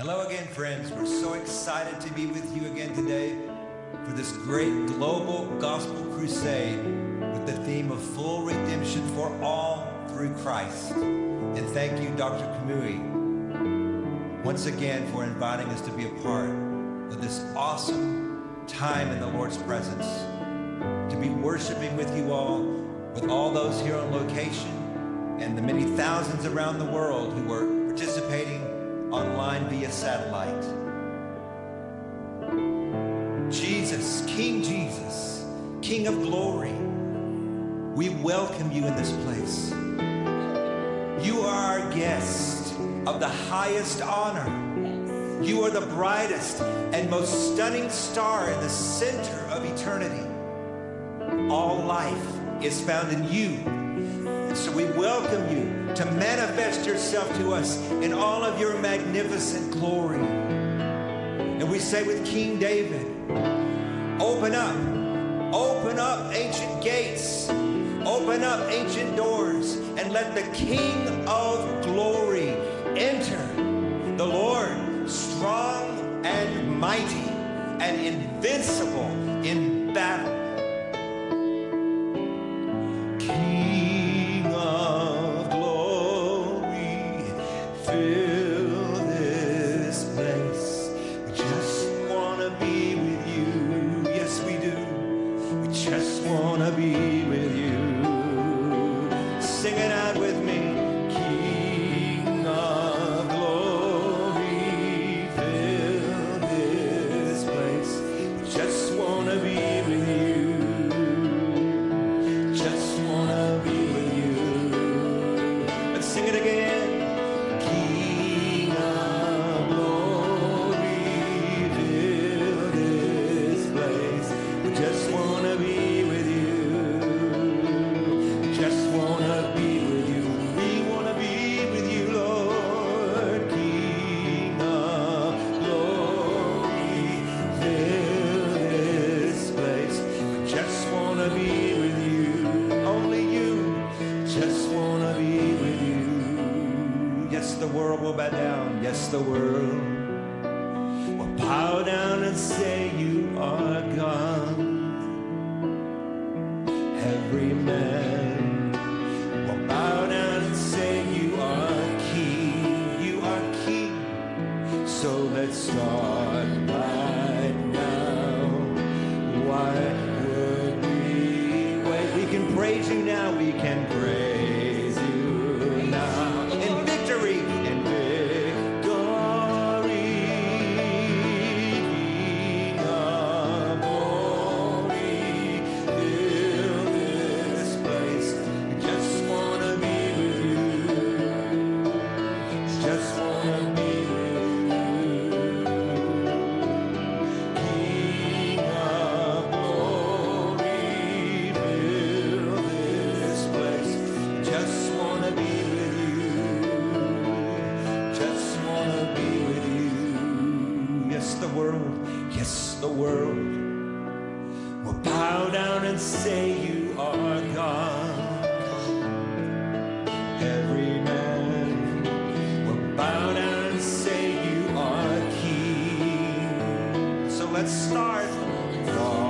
Hello again, friends. We're so excited to be with you again today for this great global gospel crusade with the theme of full redemption for all through Christ. And thank you, Dr. Kamui, once again for inviting us to be a part of this awesome time in the Lord's presence, to be worshiping with you all, with all those here on location, and the many thousands around the world who participating satellite. Jesus, King Jesus, King of glory, we welcome you in this place. You are our guest of the highest honor. You are the brightest and most stunning star in the center of eternity. All life is found in you. And so we welcome you to manifest yourself to us in all of your magnificent glory. And we say with King David, open up, open up ancient gates, open up ancient doors, and let the King of glory enter. The Lord, strong and mighty and invincible in battle. Will bow down. Yes, the world will bow down and say you are God. Every man will bow down and say you are king. You are king. So let's start right now. Why would we wait? We can praise you now. We can praise let's start.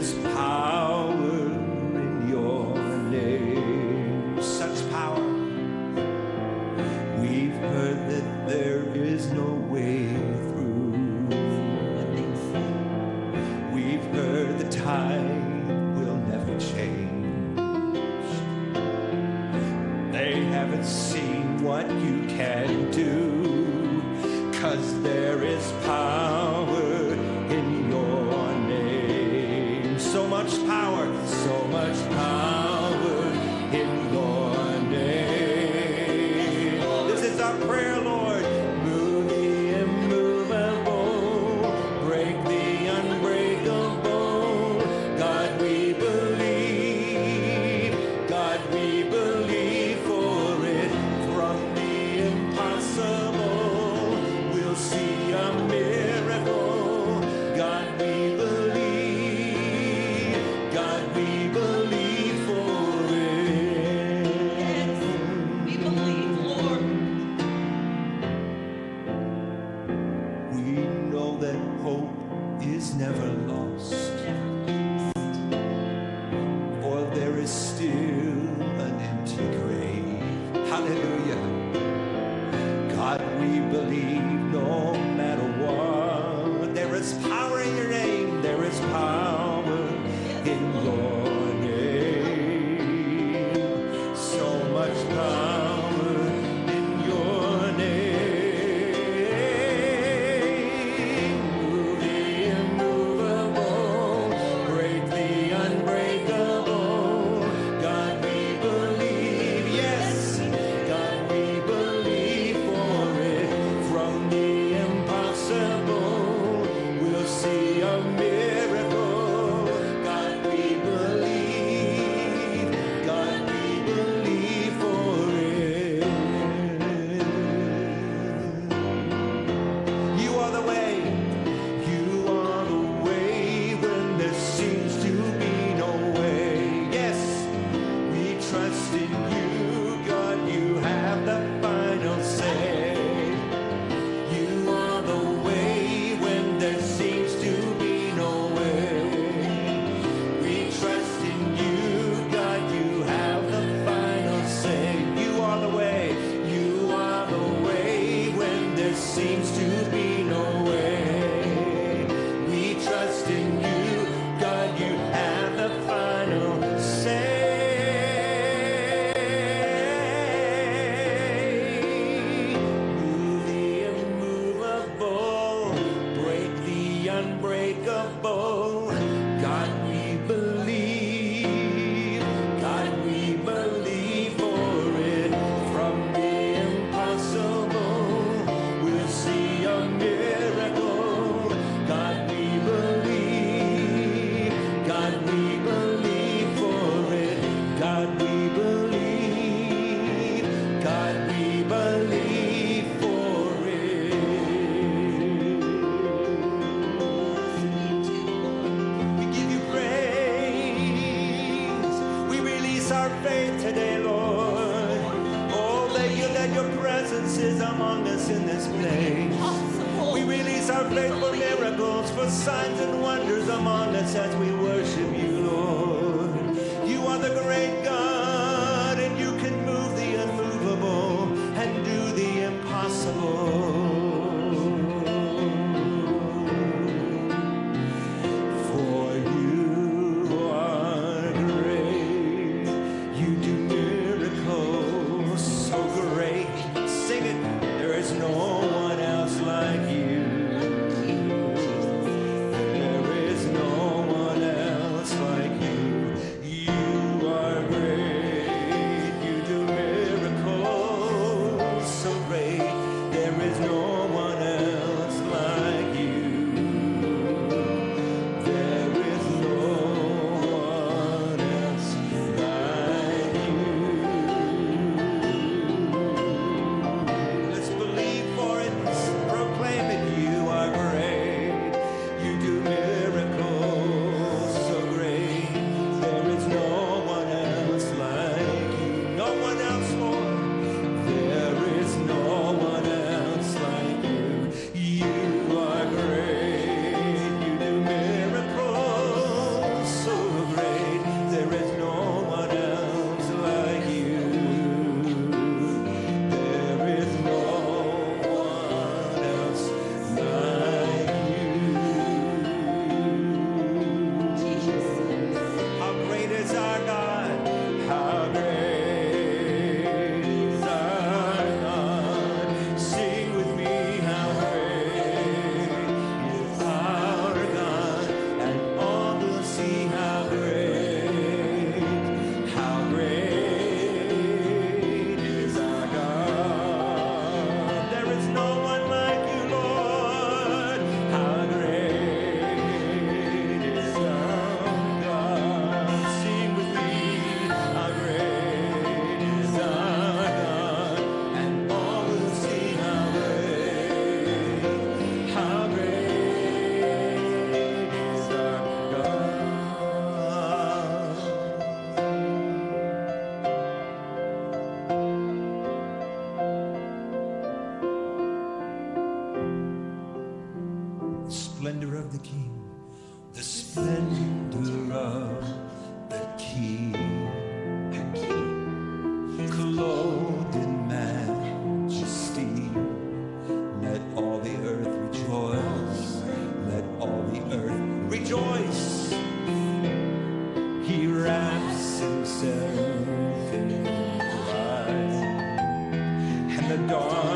There is power We believe no splendor of the King, the splendor of the King, the King, clothed in majesty. Let all the earth rejoice, let all the earth rejoice. He wraps himself in light, and the dark.